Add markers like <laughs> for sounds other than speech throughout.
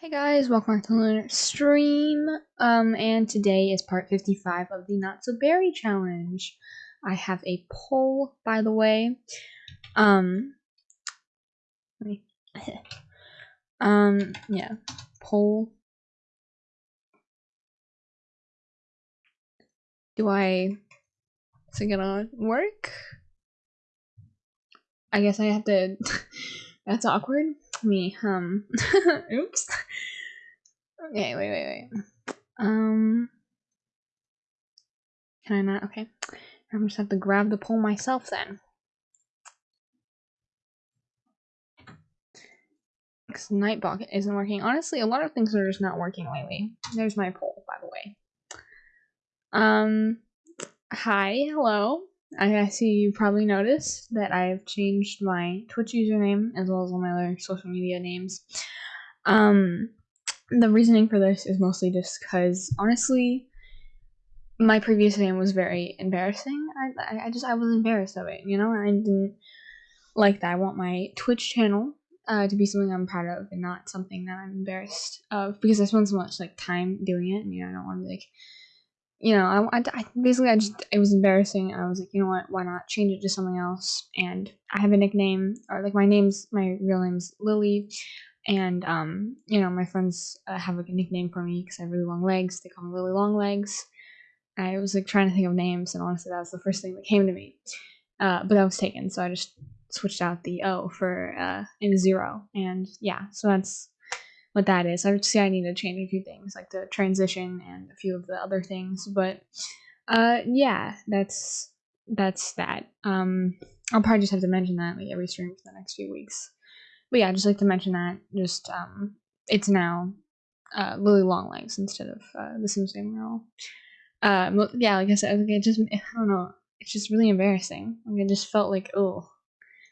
Hey guys, welcome back to Lunar Stream. Um, and today is part 55 of the Not So Berry Challenge. I have a poll, by the way. Um, me, <laughs> um, yeah, poll. Do I, is it gonna work? I guess I have to, <laughs> that's awkward me. Um, <laughs> oops. Okay, wait, wait, wait. Um, can I not? Okay, I'm just have to grab the poll myself then. Because Nightbot isn't working. Honestly, a lot of things are just not working lately. There's my poll, by the way. Um, hi, hello. I see you probably noticed that I've changed my Twitch username as well as all my other social media names. Um, the reasoning for this is mostly just because, honestly, my previous name was very embarrassing. I, I, just, I was embarrassed of it, you know, I didn't like that. I want my Twitch channel uh, to be something I'm proud of and not something that I'm embarrassed of because I spend so much, like, time doing it, and, you know, I don't want to be, like, you know, I, I, basically I just it was embarrassing. I was like, you know what, why not change it to something else? And I have a nickname, or like my name's my real name's Lily, and um, you know, my friends uh, have like a nickname for me because I have really long legs. They call me Lily Long Legs. I was like trying to think of names, and honestly, that was the first thing that came to me. Uh, but that was taken, so I just switched out the O for uh, in zero, and yeah, so that's what that is. I would say I need to change a few things, like the transition and a few of the other things. But uh, yeah, that's that's that. Um, I'll probably just have to mention that like every stream for the next few weeks. But yeah, I just like to mention that. Just um, it's now uh, Lily Longlegs instead of uh, the Sims Game Girl. Uh, yeah, like I said, like it just I don't know. It's just really embarrassing. Like it just felt like oh,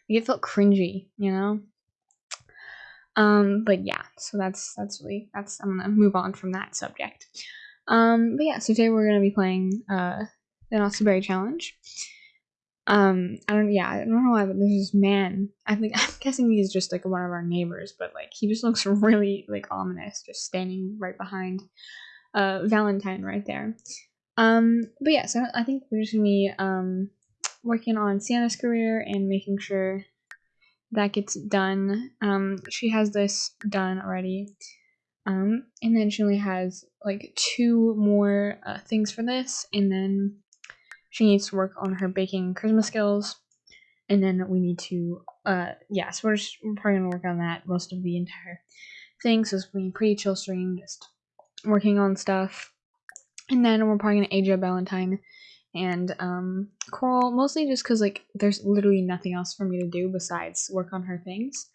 like it felt cringy, you know. Um, but yeah, so that's that's really that's I'm gonna move on from that subject. Um, but yeah, so today we're gonna be playing uh the Not So Berry Challenge. Um, I don't yeah, I don't know why, but there's this man. I think <laughs> I'm guessing he's just like one of our neighbors, but like he just looks <laughs> really like ominous, just standing right behind uh Valentine right there. Um, but yeah, so I think we're just gonna be um working on Sienna's career and making sure that gets done. Um, she has this done already. Um, and then she only has like two more uh, things for this, and then she needs to work on her baking charisma skills. And then we need to, uh, yeah, so we're, just, we're probably gonna work on that most of the entire thing. So it's being pretty chill stream, just working on stuff. And then we're probably gonna age up Valentine and um, Coral mostly just because like there's literally nothing else for me to do besides work on her things.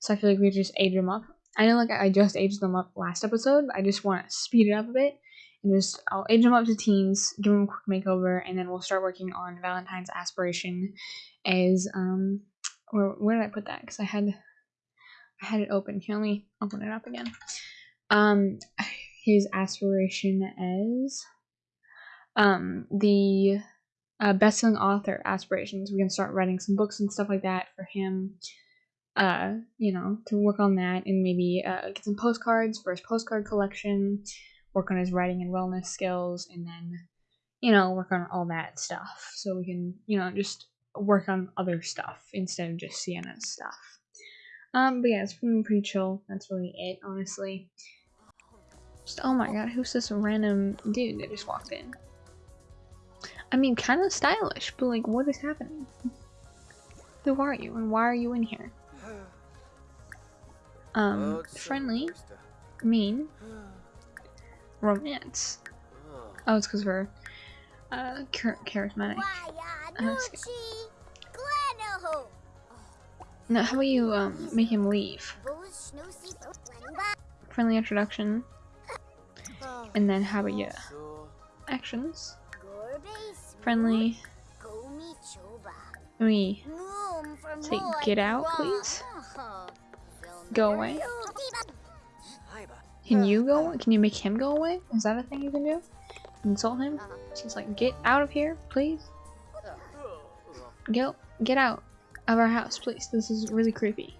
So I feel like we just age them up. I know like I just aged them up last episode. I just want to speed it up a bit and just I'll age them up to teens, give them a quick makeover, and then we'll start working on Valentine's aspiration. As um, where where did I put that? Because I had I had it open. Can only open it up again. Um, <sighs> his aspiration as um, the uh, best-selling author aspirations. We can start writing some books and stuff like that for him. Uh, you know, to work on that and maybe uh, get some postcards for his postcard collection. Work on his writing and wellness skills, and then you know work on all that stuff. So we can you know just work on other stuff instead of just Sienna's stuff. Um, but yeah, it's been pretty chill. That's really it, honestly. Just, oh my god, who's this random dude that just walked in? I mean, kind of stylish, but like, what is happening? Who are you, and why are you in here? Um, friendly, mean, romance. Oh, it's because we're uh, char charismatic. Uh, how about you um make him leave? Friendly introduction, and then how about you? Actions friendly. Me. Say, get out, please. Go away. Can you go? Can you make him go away? Is that a thing you can do? Insult him? Just like, get out of here, please. Get, get out of our house, please. This is really creepy.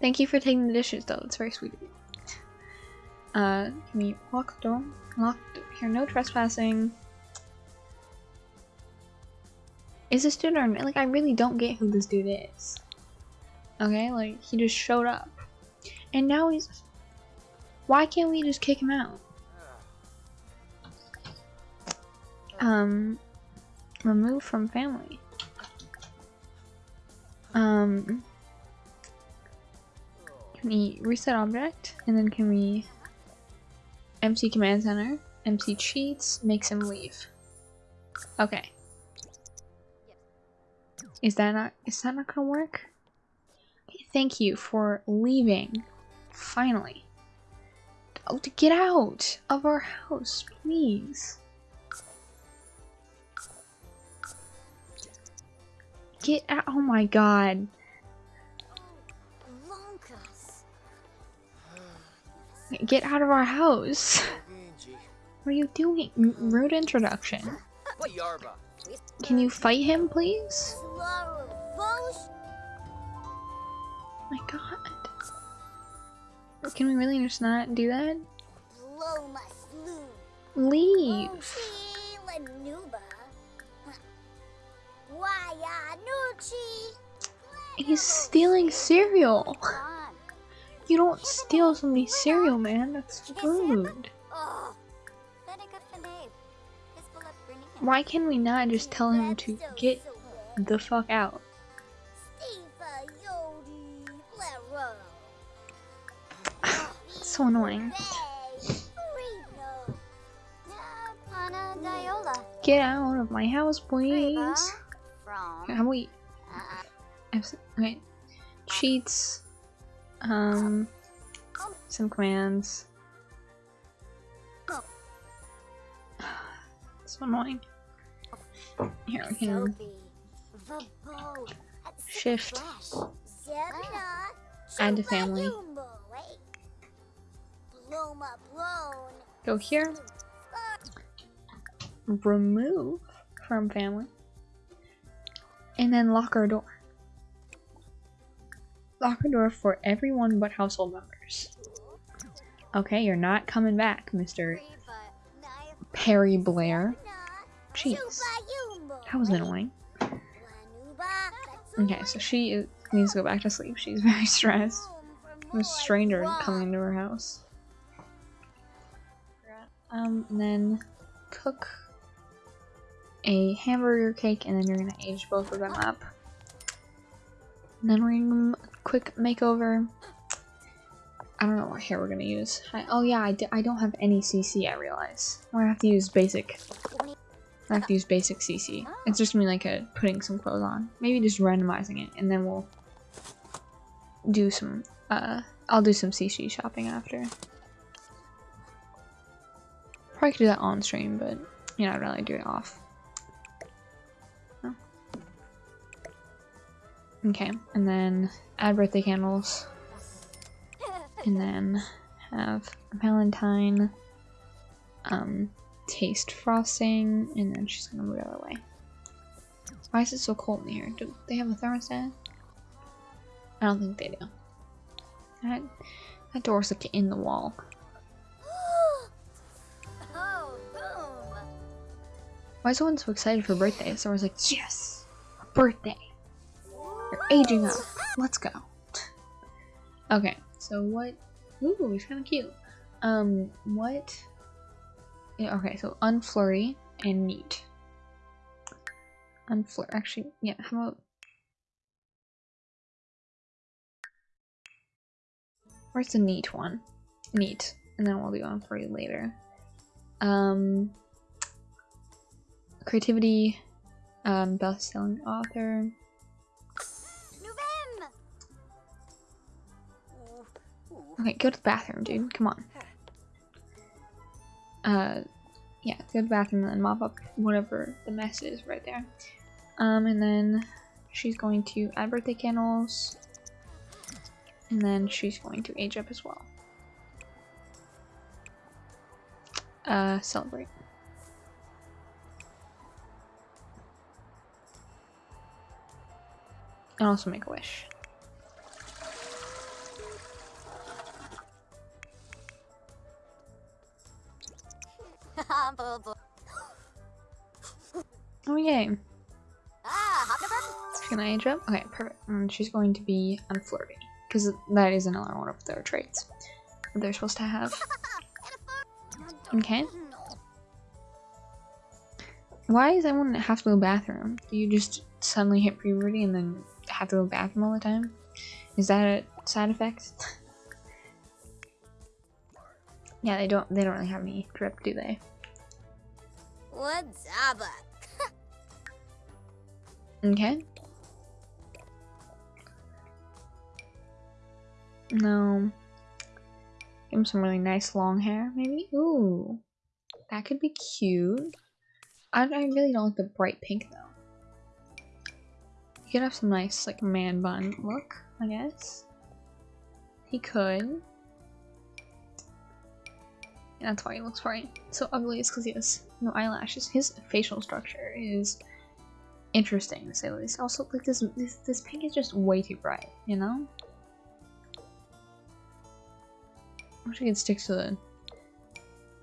Thank you for taking the dishes, though. It's very sweet of you. Uh, can we the door? Lock door. Here, no trespassing. Is this dude or like I really don't get who this dude is. Okay, like he just showed up. And now he's why can't we just kick him out? Um remove from family. Um can we reset object and then can we empty command center, empty cheats, makes him leave. Okay. Is that not is that not gonna work? Thank you for leaving. Finally. Oh to get out of our house, please. Get out oh my god. Get out of our house. What are you doing? Rude introduction. Can you fight him, please? My god. Can we really just not do that? Leave. He's stealing cereal. You don't steal somebody's cereal, man. That's food. Why can we not just tell him to get the fuck out? <sighs> so annoying. Get out of my house, please. How we? Okay. Cheats. Um. Some commands. <sighs> So annoying. Here we can shift, add to family. Go here. Remove from family. And then lock our door. Lock our door for everyone but household members. Okay, you're not coming back, Mr. Perry Blair. Jeez. That was annoying. Okay, so she is, needs to go back to sleep. She's <laughs> very stressed. A stranger coming into her house. Um, and then cook a hamburger cake, and then you're gonna age both of them up. And then we're gonna quick makeover. I don't know what hair we're gonna use. I, oh yeah, I d I don't have any CC, I realize. I have to use basic. I have to use basic CC. It's just me like a putting some clothes on. Maybe just randomizing it, and then we'll do some, uh, I'll do some CC shopping after. Probably could do that on stream, but you know, I'd rather do it off. Oh. Okay, and then add birthday candles. And then have Valentine um, taste frosting, and then she's gonna move the other way. Why is it so cold in here? Do they have a thermostat? I don't think they do. That, that door's like in the wall. Why is everyone so excited for birthdays? I was like, yes, a birthday. You're aging up. Let's go. Okay, so what? Ooh, he's kind of cute. Um, what? Yeah, okay, so unflirty and neat. Unflirty. Actually, yeah. How about? Where's the neat one? Neat, and then we'll do unflirty later. Um, creativity, um, best-selling author. Okay, go to the bathroom, dude. Come on. Uh, yeah, go to the bathroom and mop up whatever the mess is right there. Um, and then she's going to add birthday candles. And then she's going to age up as well. Uh, celebrate. And also make a wish. Oh yay. Ah, She's gonna age up? Okay, perfect. And she's going to be unflirty. Because that is another one of their traits that they're supposed to have. <laughs> Okay. Why does everyone have to go to the bathroom? Do you just suddenly hit puberty and then have to go to the bathroom all the time? Is that a side effect? <laughs> yeah, they don't they don't really have any drip, do they? What's up? Okay. No. Give him some really nice long hair, maybe? Ooh. That could be cute. I, I really don't like the bright pink, though. He could have some nice, like, man bun look, I guess. He could. And that's why he looks bright. So ugly is because he has no eyelashes. His facial structure is interesting to say the least. Also, like this, this, this pink is just way too bright, you know? I wish I could stick to the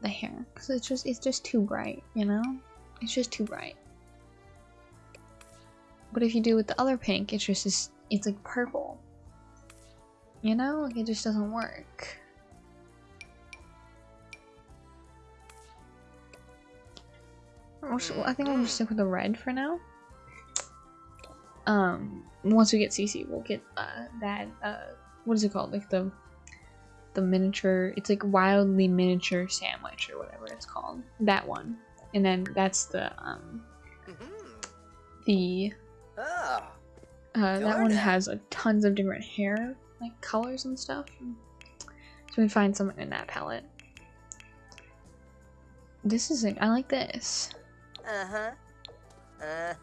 the hair because it's just it's just too bright, you know? It's just too bright. But if you do with the other pink, it's just it's, it's like purple. You know, like it just doesn't work. I think I'm gonna mm. stick with the red for now. Um, once we get CC, we'll get uh, that. Uh, what is it called? Like the the miniature. It's like wildly miniature sandwich or whatever it's called. That one, and then that's the um the uh, that one has a tons of different hair like colors and stuff. So we find something in that palette. This is it. I like this. Uh huh. Uh huh.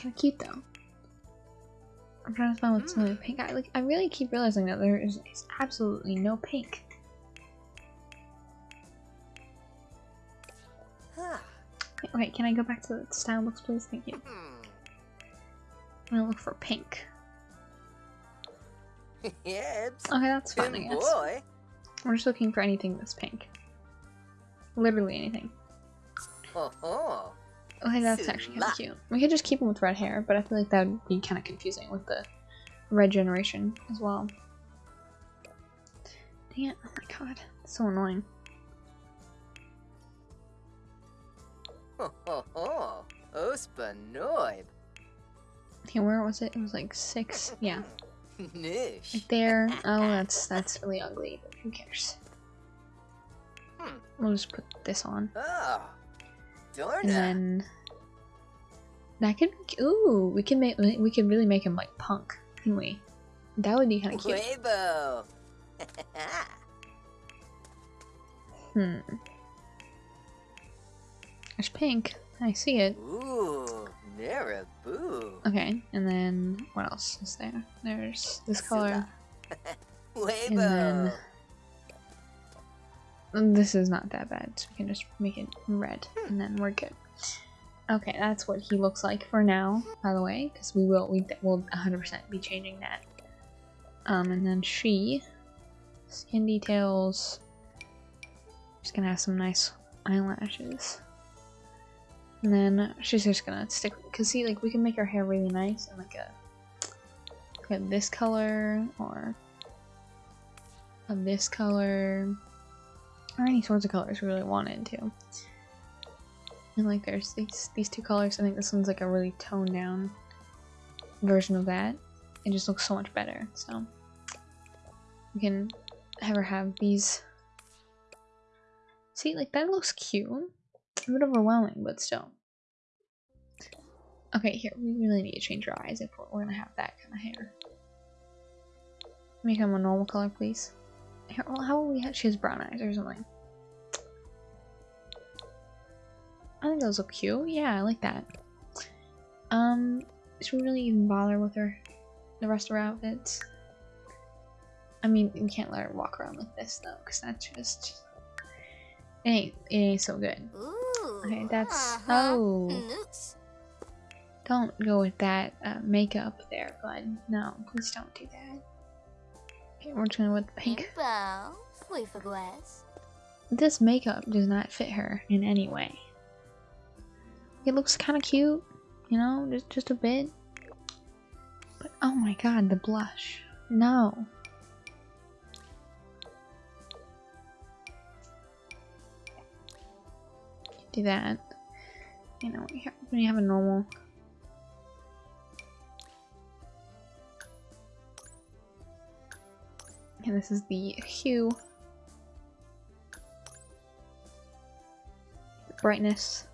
Kind of cute though. I'm trying to find what's in the pink. I like. I really keep realizing that there is, is absolutely no pink. Huh. Okay, can I go back to the style looks, please? Thank you. I'm gonna look for pink. yeah, Okay, that's fine, I Good guess. boy. We're just looking for anything that's pink. Literally anything. Ho ho. Okay, that's actually kind of cute. We could just keep him with red hair, but I feel like that would be kind of confusing with the red generation as well. Dang it, oh my god, it's so annoying. Ho ho ho. Ospa noib. Okay, where was it? It was like six, yeah. Nish. Right there. Oh, that's that's really ugly, but who cares? Hmm. We'll just put this on. Oh. Dorna. And then that could be, ooh, we can make we could really make him like punk, can we? That would be kind of cute. Weibo. Hmm. There's pink. I see it. Ooh. Naraboo. Okay, and then what else is there? There's this color. Weibo. <laughs> then- This is not that bad, so we can just make it red, and then we're good. Okay, that's what he looks like for now, by the way, because we will we will 100% be changing that. Um, and then she, skin details. She's gonna have some nice eyelashes. And then she's just gonna stick, cause see, like we can make her hair really nice and like a, like this color or a this color or any sorts of colors we really wanted to. And like there's these these two colors. I think this one's like a really toned down version of that. It just looks so much better. So we can her have these. See, like that looks cute. A bit overwhelming, but still. Okay, here we really need to change our eyes if we're, we're gonna have that kind of hair. Make them a normal color, please. Here, well, how will we have? She has brown eyes or something. I think those look cute. Yeah, I like that. Um, should we really even bother with her, the rest of her outfits? I mean, we can't let her walk around like this though, because that's just it ain't it ain't so good. Ooh. Okay, that's uh-huh. oh, don't go with that uh, makeup there, bud. No, please don't do that. Okay, we're gonna with the pink. Impo. Fui fagues. this makeup does not fit her in any way. It looks kind of cute, you know, just, just a bit. But oh my god, the blush. No. Do that. You know, when you have, a normal. And this is the hue. Brightness.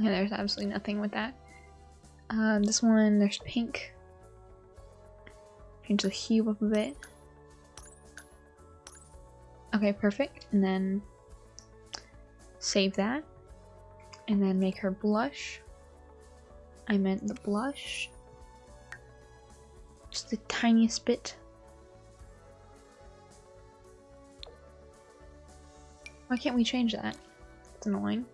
Okay, there's absolutely nothing with that. Um, this one, there's pink. Change the hue up a bit. Okay, perfect. And then save that. And then make her blush. I meant the blush. Just the tiniest bit. Why can't we change that? It's annoying.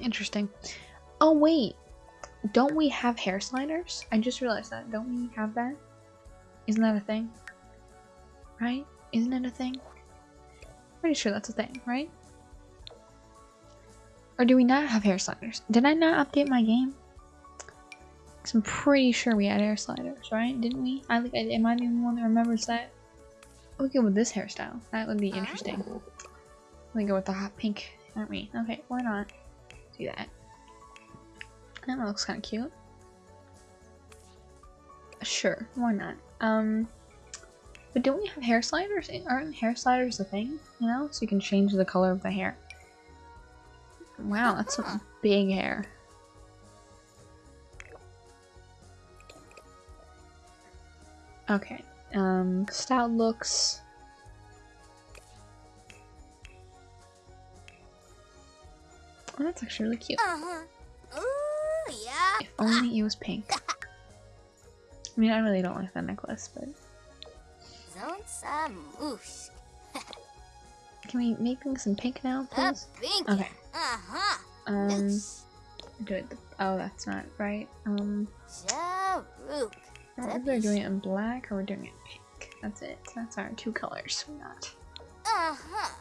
Interesting. Oh wait, don't we have hair sliders? I just realized that. Don't we have that? Isn't that a thing? Right? Isn't it a thing? Pretty sure that's a thing, right? Or do we not have hair sliders? Did I not update my game? Cause I'm pretty sure we had hair sliders, right? Didn't we? I think am I the only one that remembers that? We go with this hairstyle. That would be interesting. We go with the hot pink, aren't we? Okay, why not? Do that. That looks kind of cute. Sure, why not? Um, but don't we have hair sliders? Aren't hair sliders a thing? You know, so you can change the color of the hair. Wow, that's some big hair. Okay, um, style looks. Oh, that's actually really cute. Uh-huh. Ooh, yeah. If only it was pink. I mean, I really don't like that necklace, but can we make things in pink now, please? pink. Okay. Uh-huh. Um, do it. Oh, that's not right. Um. I don't we're doing it in black or we're doing it in pink. That's it. That's our two colors. We're not. Uh-huh. Uh-huh.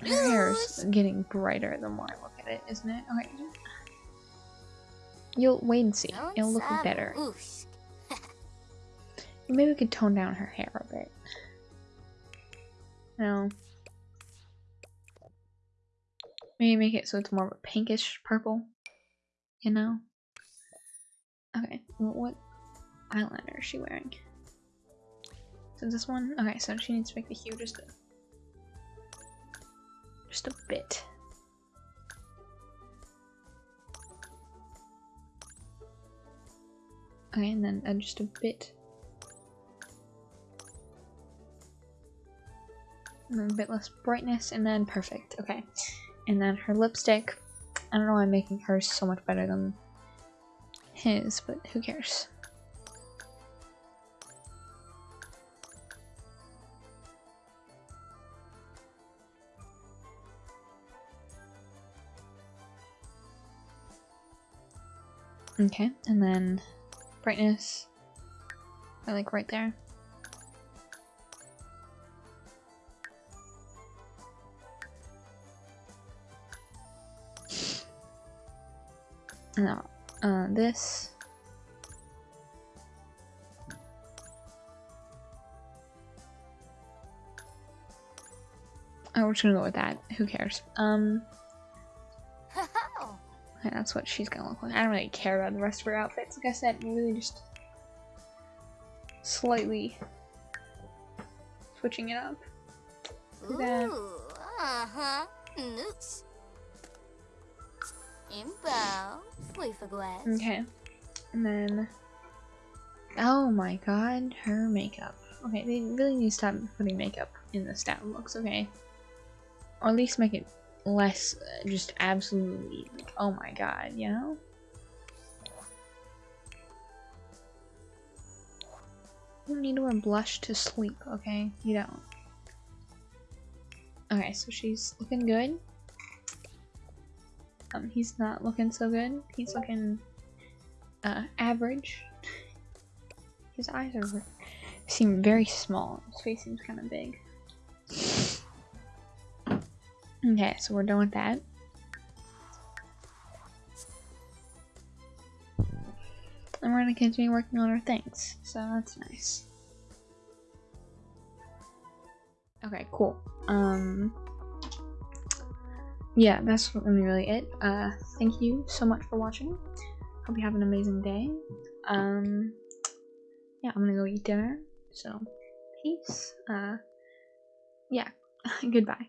Her hair's getting brighter the more I look at it, isn't it? Okay. You'll wait and see. It'll look better. <laughs> Maybe we could tone down her hair a bit. No. Maybe make it so it's more of a pinkish purple. You know? Okay, what eyeliner is she wearing? So this one? Okay, so she needs to make the hue just just a bit. Okay, and then uh, just a bit and then a bit less brightness, and then perfect. Okay. And then her lipstick. I don't know why I'm making hers so much better than his, but who cares? Okay, and then brightness. I like right there. No, uh, this. Oh, we're just gonna go with that. Who cares? Um, okay, that's what she's gonna look like. I don't really care about the rest of her outfits. Like I said, we're really just slightly switching it up. Ooh, uh-huh. Noosh. Imbo. We forgot. Okay, and then. Oh my god, her makeup. Okay, they really need to stop putting makeup in the stat looks, okay? Or at least make it less uh, just absolutely oh my god, you know? You don't need to wear blush to sleep, okay? You don't. Okay, so she's looking good. Um, he's not looking so good. He's looking uh, average. <laughs> his eyes are seem very small. His face seems kind of big. Okay, so we're done with that. And we're gonna continue working on our things, so that's nice. Okay, cool. Um, yeah, that's gonna be really it. Uh, thank you so much for watching. Hope you have an amazing day. Um, yeah, I'm gonna go eat dinner. So, peace. Uh, yeah, <laughs> goodbye.